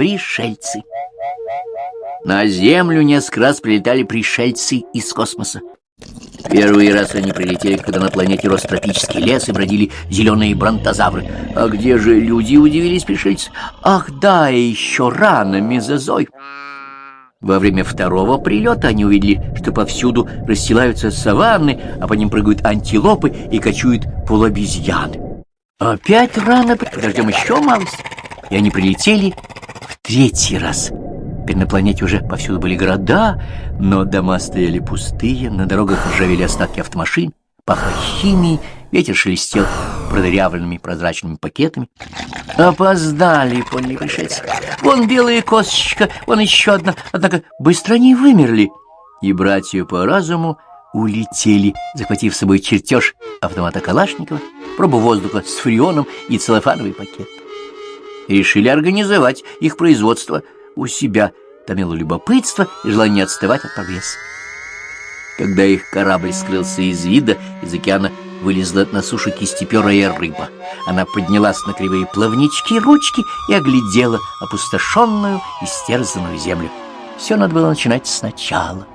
пришельцы. На Землю несколько раз прилетали пришельцы из космоса. Первый раз они прилетели, когда на планете рос тропический лес и бродили зеленые бронтозавры. А где же люди, удивились пришельцы? Ах да, еще рано, мезозой. Во время второго прилета они увидели, что повсюду расстилаются саванны, а по ним прыгают антилопы и кочуют полуобезьяны. Опять рано, подождем еще малость. И они прилетели третий раз. Теперь на планете уже повсюду были города, но дома стояли пустые, на дорогах ржавели остатки автомашин, пахло химией, ветер шелестел продырявленными прозрачными пакетами. Опоздали, поняли пришельцы. Вон белая косточка, вон еще одна, однако быстро они вымерли. И братья по разуму улетели, захватив с собой чертеж автомата Калашникова, пробу воздуха с фреоном и целлофановый пакет. Решили организовать их производство у себя, томило любопытство и желание не отставать от прогресса. Когда их корабль скрылся из вида, из океана вылезла на сушу кистеперая рыба. Она поднялась на кривые плавнички ручки и оглядела опустошенную и стерзанную землю. Все надо было начинать сначала.